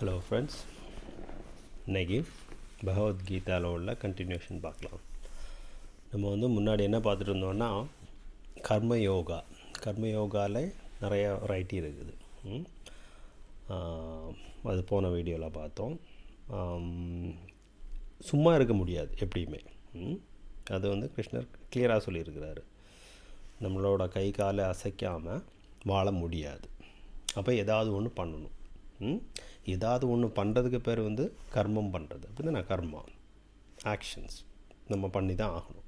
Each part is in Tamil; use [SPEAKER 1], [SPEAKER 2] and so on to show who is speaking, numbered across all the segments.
[SPEAKER 1] ஹலோ ஃப்ரெண்ட்ஸ் இன்னைக்கு பகவத்கீதாவில் உள்ள கண்டினியூஷன் பார்க்கலாம். நம்ம வந்து முன்னாடி என்ன பார்த்துட்டு இருந்தோம்னா கர்ம யோகா. கர்ம யோகாவில் நிறைய வெரைட்டி இருக்குது. அது போன வீடியோவில் பார்த்தோம். சும்மா இருக்க முடியாது எப்படியுமே. அது வந்து கிருஷ்ணர் கிளியராக சொல்லியிருக்கிறாரு. நம்மளோட கை காலை அசைக்காமல் வாழ முடியாது. அப்போ ஏதாவது ஒன்று பண்ணணும். ம்? ஏதாவது ஒன்று பண்ணுறதுக்கு பேர் வந்து கர்மம் பண்ணுறது அப்படின்னா நான் கர்மா ஆக்ஷன்ஸ் நம்ம பண்ணி தான் ஆகணும்.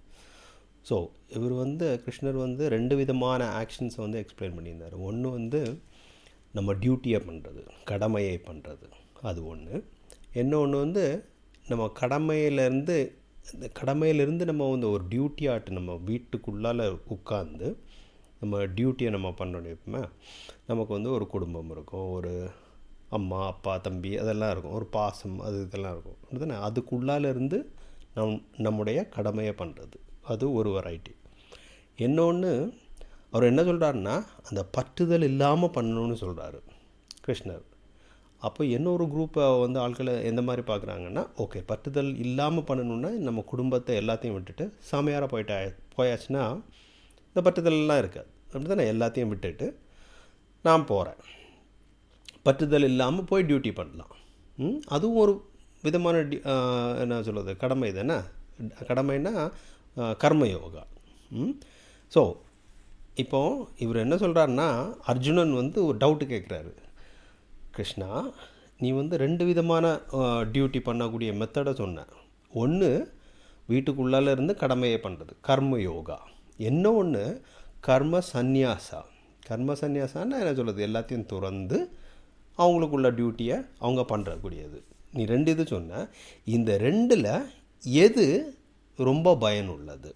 [SPEAKER 1] ஸோ இவர் வந்து கிருஷ்ணர் வந்து ரெண்டு விதமான ஆக்ஷன்ஸை வந்து எக்ஸ்பிளைன் பண்ணியிருந்தார். ஒன்று வந்து நம்ம டியூட்டியை பண்ணுறது கடமையை பண்ணுறது அது ஒன்று இன்னொன்று வந்து நம்ம கடமையிலேருந்து இந்த கடமையிலேருந்து நம்ம வந்து ஒரு டியூட்டி ஆட்டு நம்ம வீட்டுக்குள்ளால் உட்காந்து நம்ம டியூட்டியை நம்ம பண்ணணும் எப்பவுமே. நமக்கு வந்து ஒரு குடும்பம் இருக்கும் ஒரு அம்மா அப்பா தம்பி அதெல்லாம் இருக்கும். ஒரு பாசம் அது இதெல்லாம் இருக்கும். தானே அதுக்குள்ளால இருந்து நம் நம்முடைய கடமையை பண்ணுறது அது ஒரு வெரைட்டி இன்னொன்று அவர் என்ன சொல்கிறாருன்னா அந்த பற்றுதல் இல்லாமல் பண்ணணும்னு சொல்கிறாரு கிருஷ்ணர். அப்போ இன்னொரு குரூப்பை வந்து ஆட்களை எந்த மாதிரி பார்க்குறாங்கன்னா ஓகே பற்றுதல் இல்லாமல் பண்ணணுன்னா நம்ம குடும்பத்தை எல்லாத்தையும் விட்டுட்டு சாமியாராக போயிட்டா போயாச்சுன்னா இந்த பற்றுதல்லாம் இருக்காது. அப்படி தானே எல்லாத்தையும் விட்டுட்டு நான் போகிறேன் பற்றுதல் இல்லாமல் போய் டியூட்டி பண்ணலாம். ம்? அதுவும் ஒரு விதமான டி என்ன சொல்கிறது கடமை தானே கடமைன்னா கர்மயோகா. கர்ம யோகா ஸோ இப்போ இவர் என்ன சொல்கிறாருன்னா அர்ஜுனன் வந்து ஒரு டவுட்டு கேட்குறாரு கிருஷ்ணா நீ வந்து ரெண்டு விதமான டியூட்டி பண்ணக்கூடிய மெத்தடை சொன்ன. ஒன்று வீட்டுக்குள்ளால இருந்து கடமையை பண்ணுறது கர்ம யோகா என்ன ஒன்று கர்ம சந்நியாசா. கர்ம சந்நியாசான்னா என்ன சொல்கிறது எல்லாத்தையும் துறந்து அவங்களுக்குள்ள டியூட்டியை அவங்க பண்ணுறக்கூடியது நீ ரெண்டு இது சொன்ன இந்த ரெண்டில் எது ரொம்ப பயனுள்ளது?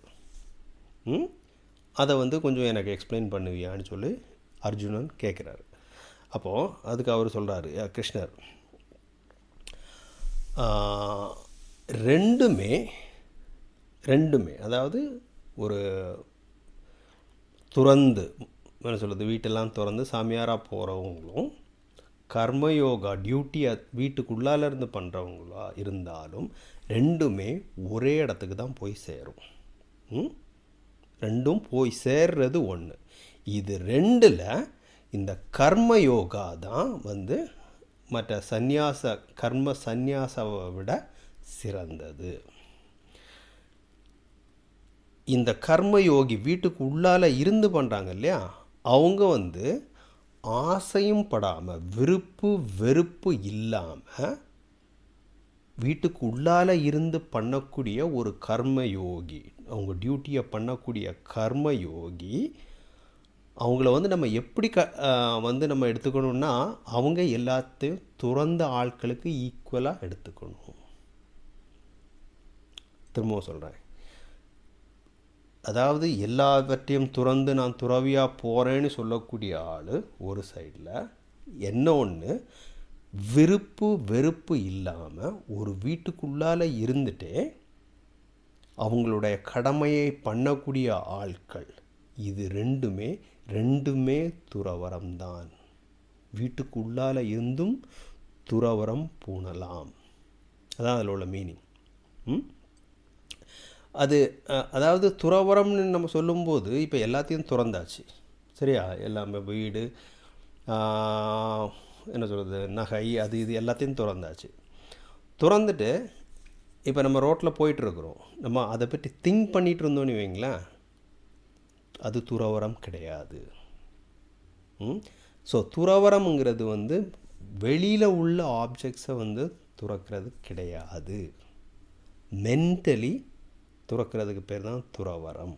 [SPEAKER 1] அதை வந்து கொஞ்சம் எனக்கு எக்ஸ்பிளைன் பண்ணுவியான்னு சொல்லி அர்ஜுனன் கேட்குறாரு அப்போது அதுக்கு அவர் சொல்கிறாரு கிருஷ்ணர் ரெண்டுமே ரெண்டுமே அதாவது ஒரு துறந்து என்ன சொல்கிறது வீட்டெல்லாம் திறந்து சாமியாராக போகிறவங்களும் கர்மயோகா டியூட்டியை வீட்டுக்குள்ளால இருந்து பண்ணுறவங்களா இருந்தாலும் ரெண்டுமே ஒரே இடத்துக்கு தான் போய் சேரும். ம்? ரெண்டும் போய் சேர்றது ஒன்று இது ரெண்டில் இந்த கர்ம யோகா தான் வந்து மற்ற சந்நியாச கர்ம சந்நியாசாவை விட சிறந்தது. இந்த கர்ம யோகி வீட்டுக்கு உள்ளால இருந்து பண்ணுறாங்க இல்லையா? அவங்க வந்து ஆசையும் படாமல் விருப்பு வெறுப்பு இல்லாமல் வீட்டுக்கு உள்ளால இருந்து பண்ணக்கூடிய ஒரு கர்ம யோகி அவங்க டியூட்டியை பண்ணக்கூடிய கர்ம யோகி அவங்கள வந்து நம்ம எப்படி க வந்து நம்ம எடுத்துக்கணும்னா அவங்க எல்லாத்தையும் துறந்த ஆட்களுக்கு ஈக்குவலாக எடுத்துக்கணும். திரும்பவும் சொல்கிறேன் அதாவது எல்லாவற்றையும் துறந்து நான் துறவியாக போகிறேன்னு சொல்லக்கூடிய ஆள் ஒரு சைடில். என்ன ஒன்று விருப்பு வெறுப்பு இல்லாமல் ஒரு வீட்டுக்குள்ளால் இருந்துட்டே அவங்களுடைய கடமையை பண்ணக்கூடிய ஆட்கள். இது ரெண்டுமே ரெண்டுமே துறவரம்தான் தான். வீட்டுக்குள்ளால் இருந்தும் துறவரம் பூணலாம். அதான் அதில் உள்ள மீனிங் ம்? அது அதாவது துறவரம்னு நம்ம சொல்லும்போது இப்போ எல்லாத்தையும் துறந்தாச்சு. சரியா? எல்லாமே வீடு என்ன சொல்கிறது நகை அது இது எல்லாத்தையும் துறந்தாச்சு. திறந்துட்டு இப்போ நம்ம ரோட்டில் போயிட்டுருக்குறோம். நம்ம அதை பற்றி திங்க் பண்ணிகிட்டு இருந்தோம்னு வைங்களேன் அது துறவரம் கிடையாது. ஸோ துறவரம்ங்கிறது வந்து வெளியில் உள்ள ஆப்ஜெக்ட்ஸை வந்து துறக்கிறது கிடையாது. மென்டலி துறக்கிறதுக்கு பேர் தான் துறவரம்.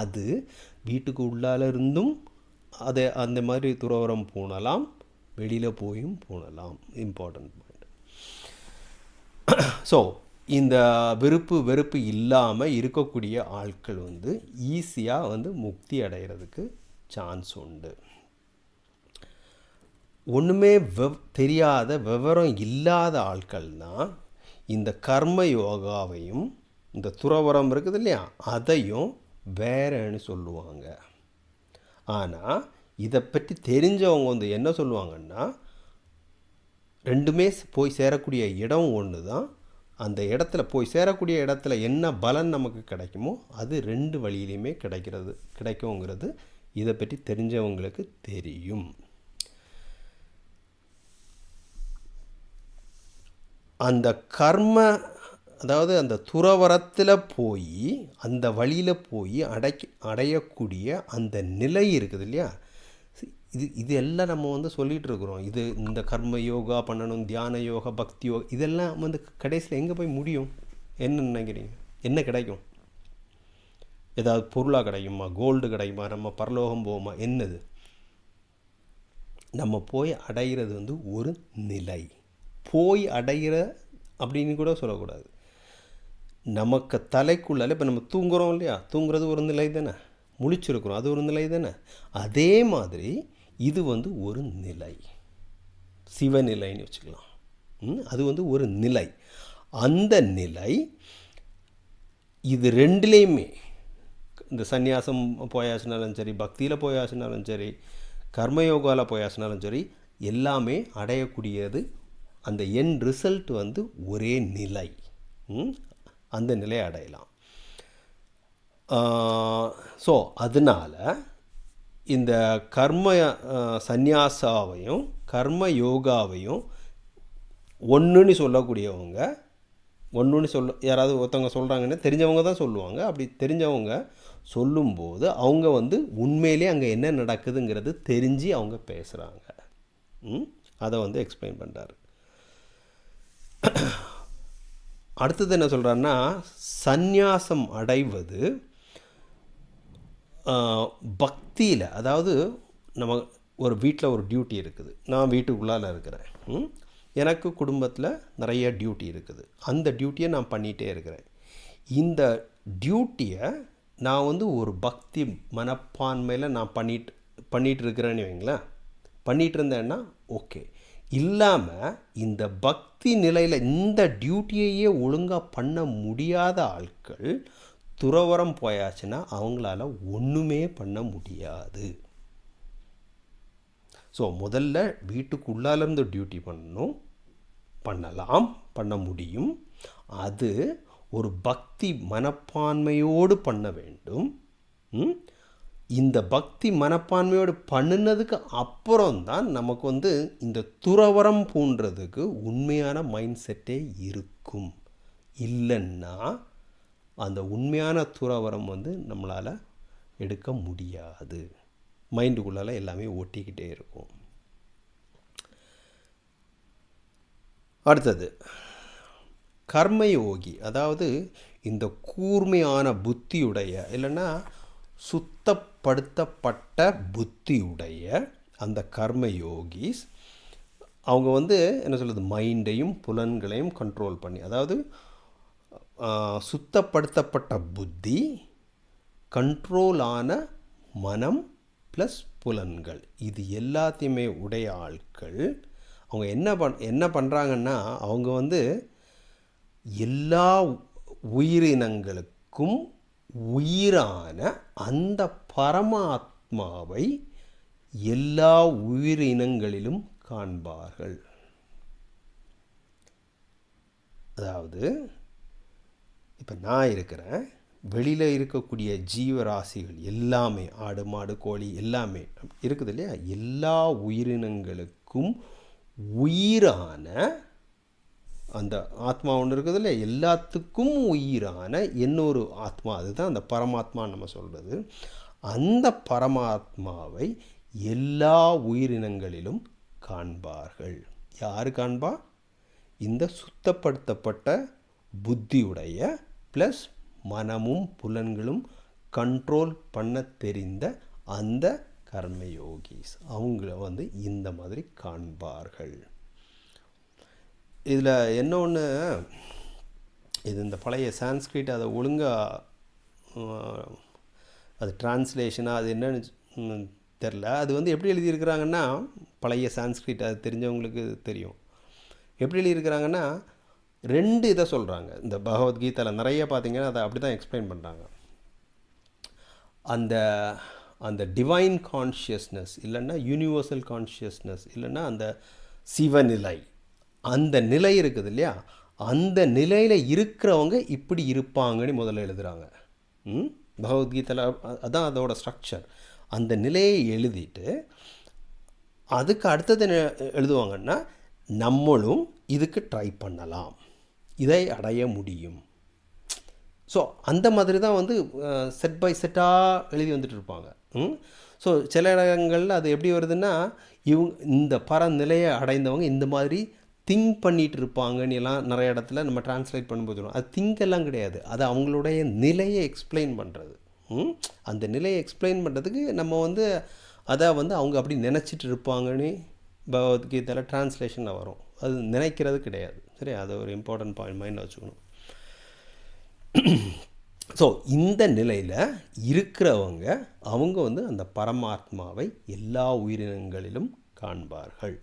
[SPEAKER 1] அது வீட்டுக்கு உள்ளால இருந்தும் அதை அந்த மாதிரி துறவரம் பூணலாம் வெளியில் போயும் பூணலாம் இம்பார்ட்டன்ட் பாயிண்ட் ஸோ இந்த வெறுப்பு வெறுப்பு இல்லாமல் இருக்கக்கூடிய ஆட்கள் வந்து ஈஸியாக வந்து முக்தி அடைகிறதுக்கு சான்ஸ் உண்டு. ஒன்றுமே வெவ் தெரியாத விவரம் இல்லாத ஆட்கள் தான் இந்த கர்ம யோகாவையும் இந்த துறவரம் இருக்குது இல்லையா? அதையும் வேறன்னு சொல்லுவாங்க. ஆனால் இதை பற்றி தெரிஞ்சவங்க வந்து என்ன சொல்லுவாங்கன்னா ரெண்டுமே போய் சேரக்கூடிய இடம் ஒன்று தான். அந்த இடத்துல போய் சேரக்கூடிய இடத்துல என்ன பலன் நமக்கு கிடைக்குமோ அது ரெண்டு வழியிலையுமே கிடைக்கிறது கிடைக்குங்கிறது இதை பற்றி தெரிஞ்சவங்களுக்கு தெரியும். அந்த கர்ம அதாவது அந்த துறவரத்தில் போய் அந்த வழியில் போய் அடைக்க அடையக்கூடிய அந்த நிலை இருக்குது இல்லையா? இது இது எல்லாம் நம்ம வந்து சொல்லிகிட்டு இருக்கிறோம். இது இந்த கர்ம யோகா பண்ணணும் தியான யோகா பக்தி யோகா இதெல்லாம் வந்து கடைசியில் எங்கே போய் முடியும்? என்ன நினைக்கிறீங்க? என்ன கிடைக்கும்? ஏதாவது பொருளாக கிடைக்குமா? கோல்டு கிடைக்குமா? நம்ம பரலோகம் போகுமா? என்னது? நம்ம போய் அடைகிறது வந்து ஒரு நிலை. போய் அடைகிற அப்படின்னு கூட சொல்லக்கூடாது. நமக்கு தலைக்குள்ளால இப்போ நம்ம தூங்குறோம் இல்லையா? தூங்குறது ஒரு நிலை தானே? முழிச்சிருக்கிறோம் அது ஒரு நிலை தானே? அதே மாதிரி இது வந்து ஒரு நிலை. சிவநிலைன்னு வச்சுக்கலாம். அது வந்து ஒரு நிலை. அந்த நிலை இது ரெண்டுலேயுமே. இந்த சந்நியாசம் போயாச்சுனாலும் சரி பக்தியில் போயாச்சுனாலும் சரி கர்மயோகாவில் போயாச்சுனாலும் சரி எல்லாமே அடையக்கூடியது அந்த என் ரிசல்ட் வந்து ஒரே நிலை. அந்த நிலையை அடையலாம். ஸோ அதனால் இந்த கர்ம சந்நியாசாவையும் கர்ம யோகாவையும் ஒன்றுன்னு சொல்லக்கூடியவங்க ஒன்றுன்னு சொல்ல யாராவது ஒருத்தவங்க சொல்கிறாங்கன்னு தெரிஞ்சவங்க தான் சொல்லுவாங்க. அப்படி தெரிஞ்சவங்க சொல்லும்போது அவங்க வந்து உண்மையிலே அங்கே என்ன நடக்குதுங்கிறது தெரிஞ்சு அவங்க பேசுகிறாங்க அதை வந்து எக்ஸ்பிளைன் பண்ணுறாரு அடுத்தது என்ன சொல்கிறாருன்னா சந்நியாசம் அடைவது பக்தியில் அதாவது நம்ம ஒரு வீட்டில் ஒரு டியூட்டி இருக்குது. நான் வீட்டுக்குள்ளால் இருக்கிறேன். எனக்கு குடும்பத்தில் நிறைய டியூட்டி இருக்குது. அந்த டியூட்டியை நான் பண்ணிகிட்டே இருக்கிறேன். இந்த டியூட்டியை நான் வந்து ஒரு பக்தி மனப்பான்மையில் நான் பண்ணிட்டு பண்ணிகிட்டு இருக்கிறேன்னு வைங்களேன். பண்ணிகிட்டு இருந்தேன்னா ஓகே இல்லாமல் இந்த பக்தி நிலையில் இந்த டியூட்டியையே ஒழுங்காக பண்ண முடியாத ஆட்கள் துறவரம் போயாச்சுன்னா அவங்களால ஒன்றுமே பண்ண முடியாது. ஸோ முதல்ல வீட்டுக்குள்ளாலேருந்து டியூட்டி பண்ணணும் பண்ணலாம் பண்ண முடியும். அது ஒரு பக்தி மனப்பான்மையோடு பண்ண வேண்டும். இந்த பக்தி மனப்பான்மையோடு பண்ணினதுக்கு அப்புறம்தான் நமக்கு வந்து இந்த துறவரம் பூன்றதுக்கு உண்மையான மைண்ட் செட்டே இருக்கும். இல்லைன்னா அந்த உண்மையான துறவரம் வந்து நம்மளால் எடுக்க முடியாது. மைண்டுக்குள்ளால் எல்லாமே ஒட்டிக்கிட்டே இருக்கும். அடுத்தது கர்மயோகி அதாவது இந்த கூர்மையான புத்தியுடைய இல்லைன்னா சுத்தப்படுத்தப்பட்ட புத்தியுடைய அந்த கர்மயோகிஸ் அவங்க வந்து என்ன சொல்கிறது மைண்டையும் புலன்களையும் கண்ட்ரோல் பண்ணி அதாவது சுத்தப்படுத்தப்பட்ட புத்தி கண்ட்ரோலான மனம் ப்ளஸ் புலன்கள். இது எல்லாத்தையுமே உடைய ஆட்கள் அவங்க என்ன பண் என்ன பண்ணுறாங்கன்னா அவங்க வந்து எல்லா உயிரினங்களுக்கும் உயிரான அந்த பரமாத்மாவை எல்லா உயிரினங்களிலும் காண்பார்கள். அதாவது இப்போ நான் இருக்கிறேன் வெளியில் இருக்கக்கூடிய ஜீவராசிகள் எல்லாமே ஆடு மாடு கோழி எல்லாமே இருக்குது இல்லையா? எல்லா உயிரினங்களுக்கும் உயிரான அந்த ஆத்மா ஒன்று இருக்குது இல்லை எல்லாத்துக்கும் உயிரான இன்னொரு ஆத்மா. அதுதான் அந்த பரமாத்மா நம்ம சொல்கிறது அந்த பரமாத்மாவை எல்லா உயிரினங்களிலும் காண்பார்கள். யார் காண்பா? இந்த சுத்தப்படுத்தப்பட்ட புத்தியுடைய ப்ளஸ் மனமும் புலன்களும் கண்ட்ரோல் பண்ண தெரிந்த அந்த கர்மயோகிஸ் அவங்கள வந்து இந்த மாதிரி காண்பார்கள். இதில் என்ன ஒன்று இது இந்த பழைய சான்ஸ்கிரிட் அதை ஒழுங்காக அது டிரான்ஸ்லேஷனாக அது என்னன்னு தெரில. அது வந்து எப்படி எழுதியிருக்கிறாங்கன்னா பழைய சான்ஸ்கிரிட் அது தெரிஞ்சவங்களுக்கு தெரியும். எப்படி எழுதியிருக்கிறாங்கன்னா ரெண்டு இதை சொல்கிறாங்க இந்த பகவத்கீதையில் நிறைய பார்த்திங்கன்னா அதை அப்படி தான் எக்ஸ்பிளைன் பண்ணுறாங்க அந்த அந்த டிவைன் கான்ஷியஸ்னஸ் இல்லைன்னா யூனிவர்சல் கான்ஷியஸ்னஸ் இல்லைன்னா அந்த சிவநிலை அந்த நிலை இருக்குது இல்லையா? அந்த நிலையில் இருக்கிறவங்க இப்படி இருப்பாங்கன்னு முதல்ல எழுதுகிறாங்க ம்? பகவத்கீதையில் அதான் அதோட ஸ்ட்ரக்சர் அந்த நிலையை எழுதிட்டு அதுக்கு அடுத்தது எழுதுவாங்கன்னா நம்மளும் இதுக்கு ட்ரை பண்ணலாம். இதை அடைய முடியும். ஸோ அந்த மாதிரி தான் வந்து செட் பை செட்டாக எழுதி வந்துட்டு இருப்பாங்க. ஸோ சில இடங்களில் அது எப்படி வருதுன்னா இவங்க இந்த பரநிலையை அடைந்தவங்க இந்த மாதிரி திங்க் பண்ணிகிட்டு இருப்பாங்கன்னு எல்லாம் நிறைய இடத்துல நம்ம டிரான்ஸ்லேட் பண்ணும்போது வரும். அது திங்க் எல்லாம் கிடையாது. அது அவங்களுடைய நிலையை எக்ஸ்பிளைன் பண்ணுறது அந்த நிலையை எக்ஸ்பிளைன் பண்ணுறதுக்கு நம்ம வந்து அதை வந்து அவங்க அப்படி நினச்சிட்டு இருப்பாங்கன்னு பகவத்கீதையில் டிரான்ஸ்லேஷனில் வரும். அது நினைக்கிறது கிடையாது. சரி அது ஒரு இம்பார்ட்டன்ட் பாயிண்ட் மைண்டில் வச்சுக்கணும். ஸோ இந்த நிலையில் இருக்கிறவங்க அவங்க வந்து அந்த பரமாத்மாவை எல்லா உயிரினங்களிலும் காண்பார்கள்.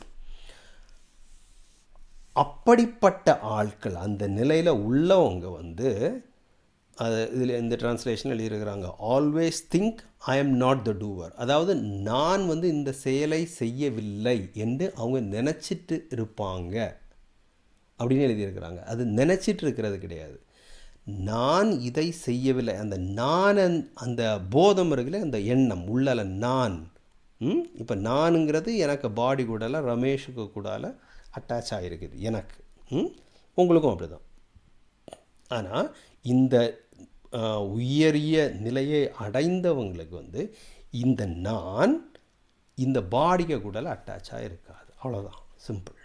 [SPEAKER 1] அப்படிப்பட்ட ஆட்கள் அந்த நிலையில் உள்ளவங்க வந்து அது இதில் இந்த டிரான்ஸ்லேஷன் எழுதியிருக்கிறாங்க always think I am not the doer அதாவது நான் வந்து இந்த செயலை செய்யவில்லை என்று அவங்க நினச்சிட்டு இருப்பாங்க அப்படின்னு எழுதியிருக்கிறாங்க. அது நினச்சிட்டு இருக்கிறது கிடையாது. நான் இதை செய்யவில்லை. அந்த நான் அந்த- போதம் இருக்குல்ல அந்த எண்ணம் உள்ளல நான் இப்போ நானுங்கிறது எனக்கு பாடி கூடல ரமேஷுக்கு கூடால அட்டாச் ஆகிருக்குது எனக்கு ம்? உங்களுக்கும் அப்படி தான் ஆனால் இந்த உயரிய நிலையை அடைந்தவங்களுக்கு வந்து இந்த நான் இந்த பாடிகை கூடல அட்டாச்சாக இருக்காது. அவ்வளோதான் சிம்பிள்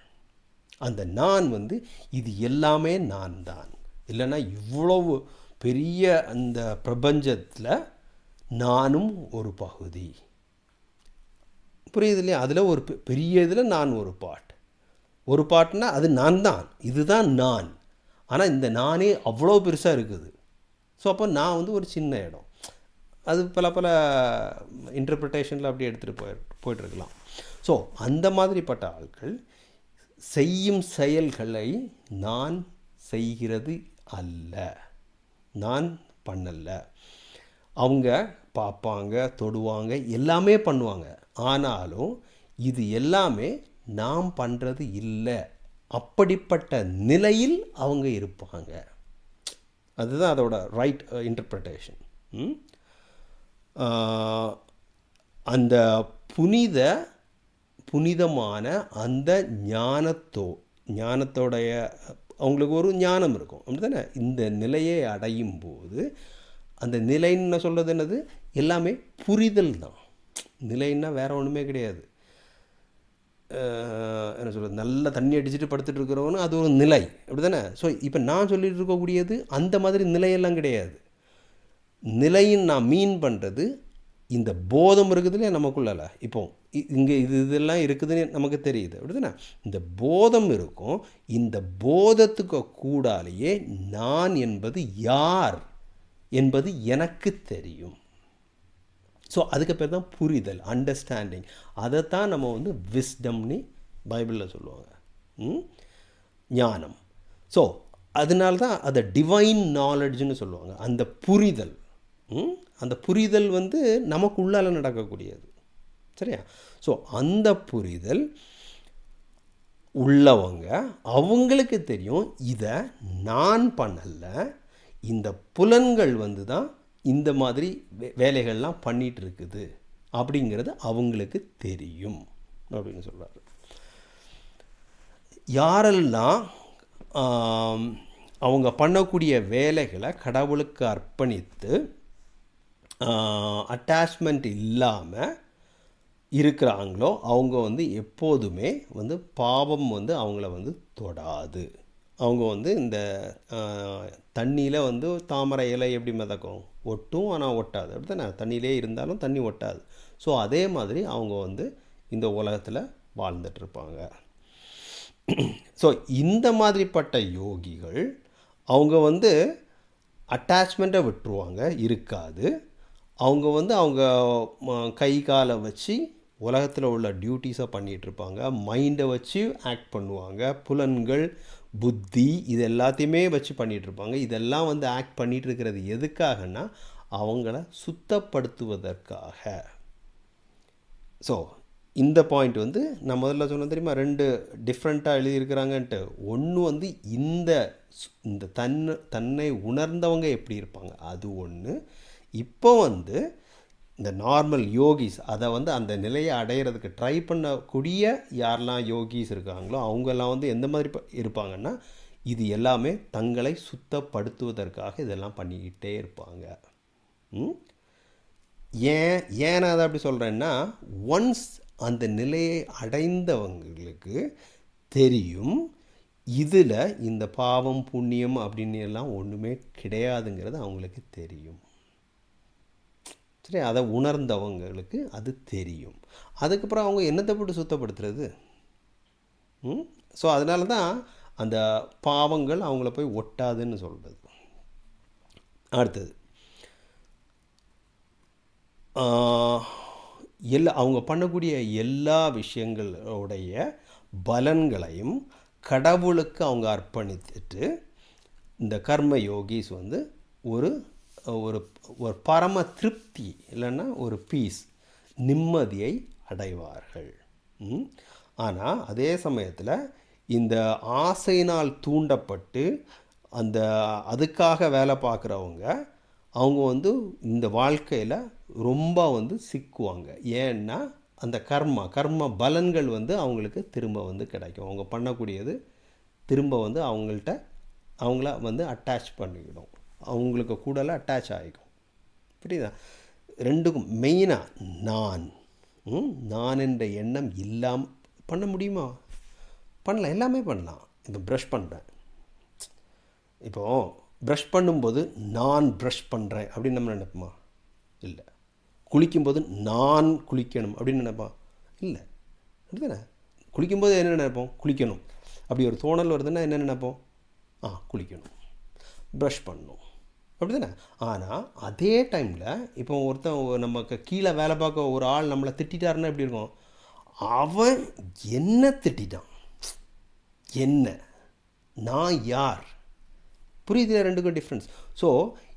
[SPEAKER 1] அந்த நான் வந்து இது எல்லாமே நான் தான். இல்லைன்னா இவ்வளவு பெரிய அந்த பிரபஞ்சத்தில் நானும் ஒரு பகுதி. புரியுது இல்லையா? அதில் ஒரு பெ- பெரிய இதில் நான் ஒரு பாட் ஒரு பாட்டுனா அது நான் தான் இதுதான் நான். ஆனால் இந்த நானே அவ்வளோ பெருசாக இருக்குது. ஸோ அப்போ நான் வந்து ஒரு சின்ன இடம். அது பல பல இன்டர்பிரிட்டேஷனில் அப்படி எடுத்துகிட்டு போய் போயிட்டுருக்கலாம். ஸோ அந்த மாதிரிப்பட்ட ஆட்கள் செய்யும் செயல்களை நான் செய்கிறது அல்ல. நான் பண்ணலை. அவங்க பார்ப்பாங்க தொடுவாங்க எல்லாமே பண்ணுவாங்க. ஆனாலும் இது எல்லாமே நாம் பண்ணுறது இல்லை. அப்படிப்பட்ட நிலையில் அவங்க இருப்பாங்க. அதுதான் அதோட ரைட் uh, இன்டர்பிரிட்டேஷன் அந்த புனித புனிதமான அந்த ஞானத்தோ ஞானத்தோடைய அவங்களுக்கு ஒரு ஞானம் இருக்கும். அப்படிதானே இந்த நிலையை அடையும் போது அந்த நிலைன்னு சொல்கிறது என்னது? எல்லாமே புரிதல் தான். நிலைன்னா வேறு ஒன்றுமே கிடையாது. என்ன சொல்கிறது நல்ல தண்ணி அடிச்சுட்டு படுத்துட்டு இருக்கிறவனு அது ஒரு நிலை. அப்படி தானே ஸோ இப்போ நான் சொல்லிட்டு இருக்கக்கூடியது அந்த மாதிரி நிலையெல்லாம் கிடையாது. நிலையின் நான் மீன் பண்ணுறது இந்த போதம் இருக்குதுல்ல நமக்குள்ளால இப்போ இ- இங்கே இது இதெல்லாம் இருக்குதுன்னு நமக்கு தெரியுது. அப்படிதானே? இந்த போதம் இருக்கும். இந்த போதத்துக்கு கூடாலேயே நான் என்பது யார் என்பது எனக்கு தெரியும். ஸோ அதுக்கு பேர் தான் புரிதல் அண்டர்ஸ்டாண்டிங் அதைத்தான் நம்ம வந்து விஸ்டம்னு பைபிளில் சொல்லுவாங்க. ம்? ஞானம். ஸோ அதனால தான் அதை டிவைன் நாலெட்ஜ்னு சொல்லுவாங்க. அந்த புரிதல். ம்? அந்த புரிதல் வந்து நமக்குள்ளால நடக்கக்கூடியது. சரியா? ஸோ அந்த புரிதல் உள்ளவங்க அவங்களுக்கு தெரியும் இதை நான் பண்ணல இந்த புலன்கள் வந்து தான் இந்த மாதிரி வே- வேலைகள்லாம் பண்ணிகிட்டு இருக்குது அப்படிங்கிறது அவங்களுக்கு தெரியும் அப்படின்னு சொல்கிறார் யாரெல்லாம் அவங்க பண்ணக்கூடிய வேலைகளை கடவுளுக்கு அர்ப்பணித்து அட்டாச்மெண்ட் இல்லாமல் இருக்கிறாங்களோ அவங்க வந்து எப்போதுமே வந்து பாவம் வந்து அவங்கள வந்து தொடாது. அவங்க வந்து இந்த தண்ணியில் வந்து தாமரை இலை எப்படி மிதக்கும்? ஒட்டும் ஆனால் ஒட்டாது. அப்படி தானே தண்ணியிலே இருந்தாலும் தண்ணி ஒட்டாது. ஸோ அதே மாதிரி அவங்க வந்து இந்த உலகத்தில் வாழ்ந்துட்டு இருப்பாங்க. ஸோ இந்த மாதிரிப்பட்ட யோகிகள் அவங்க வந்து அட்டாச்மெண்ட்டை விட்டுருவாங்க இருக்காது. அவங்க வந்து அவங்க கை காலை வச்சு உலகத்தில் உள்ள டியூட்டிஸை பண்ணிகிட்ருப்பாங்க மைண்டை வச்சு ஆக்ட் பண்ணுவாங்க. புலன்கள் புத்தி இது எல்லாத்தையுமே வச்சு பண்ணிகிட்டு இருப்பாங்க இதெல்லாம் வந்து ஆக்ட் பண்ணிகிட்டு இருக்கிறது எதுக்காகன்னா அவங்கள சுத்தப்படுத்துவதற்காக. ஸோ இந்த பாயிண்ட் வந்து நான் முதல்ல சொன்ன தெரியுமா? ரெண்டு டிஃப்ரெண்ட்டாக எழுதியிருக்கிறாங்கன்ட்டு. ஒன்று வந்து இந்த இந்த தன் தன்னை உணர்ந்தவங்க எப்படி இருப்பாங்க? அது ஒன்று இப்போ வந்து இந்த நார்மல் யோகிஸ் அதை வந்து அந்த நிலையை அடையிறதுக்கு ட்ரை பண்ணக்கூடிய யாரெல்லாம் யோகிஸ் இருக்காங்களோ அவங்கெல்லாம் வந்து எந்த மாதிரி இருப்பாங்கன்னா இது எல்லாமே தங்களை சுத்தப்படுத்துவதற்காக இதெல்லாம் பண்ணிக்கிட்டே இருப்பாங்க. ஏன் ஏன் நான் அதை அப்படி சொல்கிறேன்னா ஒன்ஸ் அந்த நிலையை அடைந்தவங்களுக்கு தெரியும் இதில் இந்த பாவம் புண்ணியம் அப்படின்னு எல்லாம் ஒன்றுமே கிடையாதுங்கிறது அவங்களுக்கு தெரியும். சரி அதை உணர்ந்தவங்களுக்கு அது தெரியும். அதுக்கப்புறம் அவங்க என்னத்தை போட்டு சுத்தப்படுத்துறது? ஸோ அதனால தான் அந்த பாவங்கள் அவங்கள போய் ஒட்டாதுன்னு சொல்கிறது அடுத்தது. எல்லா அவங்க பண்ணக்கூடிய எல்லா விஷயங்களுடைய பலன்களையும் கடவுளுக்கு அவங்க அர்ப்பணித்துட்டு இந்த கர்ம யோகிஸ் வந்து ஒரு ஒரு ஒரு பரம திருப்தி இல்லைன்னா ஒரு பீஸ் நிம்மதியை அடைவார்கள். ஆனால் அதே சமயத்தில் இந்த ஆசையினால் தூண்டப்பட்டு அந்த அதுக்காக வேலை பார்க்குறவங்க அவங்க வந்து இந்த வாழ்க்கையில் ரொம்ப வந்து சிக்குவாங்க. ஏன்னா அந்த கர்மா கர்ம பலன்கள் வந்து அவங்களுக்கு திரும்ப வந்து கிடைக்கும். அவங்க பண்ணக்கூடியது திரும்ப வந்து அவங்கள்ட்ட அவங்கள வந்து அட்டாச் பண்ணிக்கிடும். அவங்களுக்கு கூடல அட்டாச் ஆகிக்கும். புரியுதா? ரெண்டுக்கும் மெயினாக நான். ம், நான் என்ற எண்ணம் இல்லாமல் பண்ண முடியுமா? பண்ணலாம் எல்லாமே பண்ணலாம். இப்போ ப்ரஷ் பண்ணுறேன் இப்போது ப்ரஷ் பண்ணும்போது நான் ப்ரஷ் பண்ணுறேன் அப்படின்னு நம்ம நினைப்போமா? இல்லை. குளிக்கும்போது நான் குளிக்கணும் அப்படின்னு நினைப்போம்? இல்லை. அப்படிதானே? குளிக்கும்போது என்ன நினைப்போம்? குளிக்கணும். அப்படி ஒரு தோணல் வருதுன்னா என்ன நினைப்போம்? ஆ குளிக்கணும். ப்ரஷ் பண்ணணும் அப்படி தானே ஆனால் அதே டைமில் இப்போ ஒருத்தன் நமக்கு கீழே வேலை பார்க்க ஒரு ஆள் நம்மளை திட்டிட்டாருன்னா எப்படி இருக்கும்? அவன் என்ன திட்டிட்டான்? என்ன? நான் யார்? புரியுது ரெண்டுக்கும் டிஃப்ரென்ஸ் ஸோ